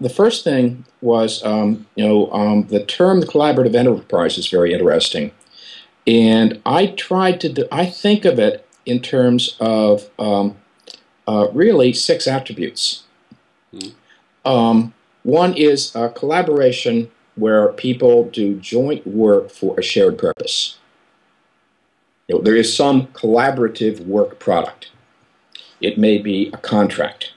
the first thing was, um, you know, um, the term the collaborative enterprise is very interesting. And I tried to, do, I think of it in terms of um, uh, really six attributes. Mm. one is collaboration where people do joint work for a shared purpose. You know, there is some collaborative work product. It may be a contract.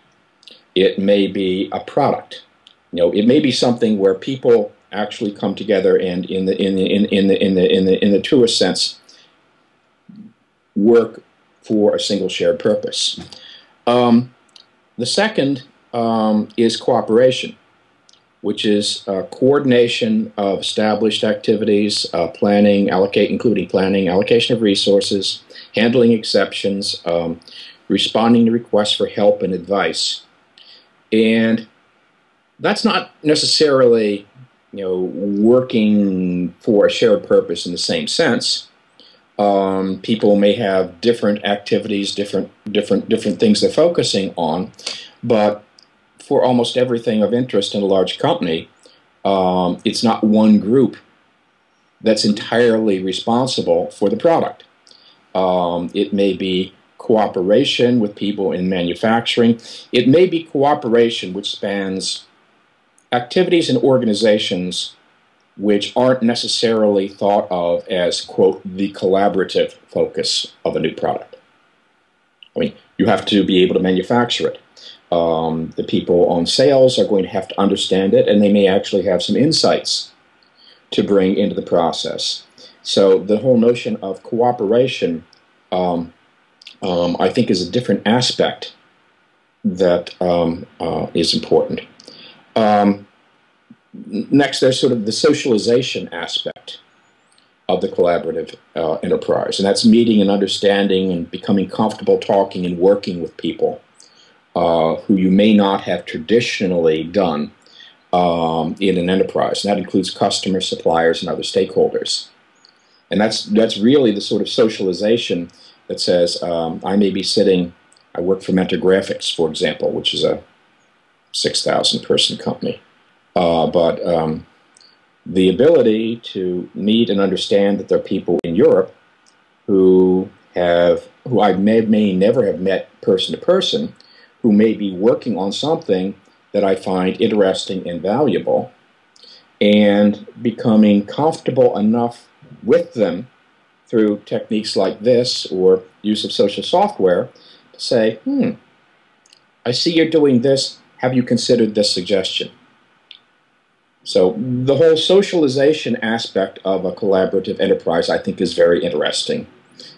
It may be a product. You know, it may be something where people actually come together and, in the in the in, in the in the in the in the truest sense, work for a single shared purpose. Um, the second um, is cooperation which is uh, coordination of established activities, uh, planning, allocate, including planning, allocation of resources, handling exceptions, um, responding to requests for help and advice. And that's not necessarily, you know, working for a shared purpose in the same sense. Um, people may have different activities, different different different things they're focusing on, but for almost everything of interest in a large company, um, it's not one group that's entirely responsible for the product. Um, it may be cooperation with people in manufacturing. It may be cooperation which spans activities and organizations which aren't necessarily thought of as, quote, the collaborative focus of a new product. I mean, you have to be able to manufacture it. Um, the people on sales are going to have to understand it, and they may actually have some insights to bring into the process. So the whole notion of cooperation, um, um, I think, is a different aspect that um, uh, is important. Um, next, there's sort of the socialization aspect of the collaborative uh, enterprise, and that's meeting and understanding and becoming comfortable talking and working with people uh, who you may not have traditionally done um, in an enterprise. And that includes customers, suppliers, and other stakeholders. And that's, that's really the sort of socialization that says um, I may be sitting, I work for Mentor Graphics, for example, which is a 6,000 person company. Uh, but um, the ability to meet and understand that there are people in Europe who have who I may, may never have met person to person, who may be working on something that I find interesting and valuable, and becoming comfortable enough with them through techniques like this or use of social software to say, hmm, I see you're doing this. Have you considered this suggestion? So the whole socialization aspect of a collaborative enterprise, I think, is very interesting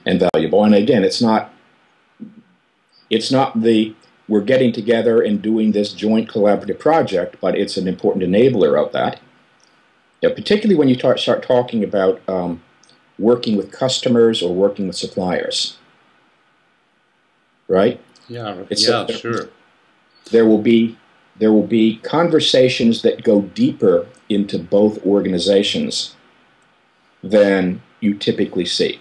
and valuable. And again, it's not it's not the we're getting together and doing this joint collaborative project, but it's an important enabler of that. Particularly when you start talking about um, working with customers or working with suppliers, right? Yeah, it's yeah, a, sure. There will be there will be conversations that go deeper into both organizations than you typically see.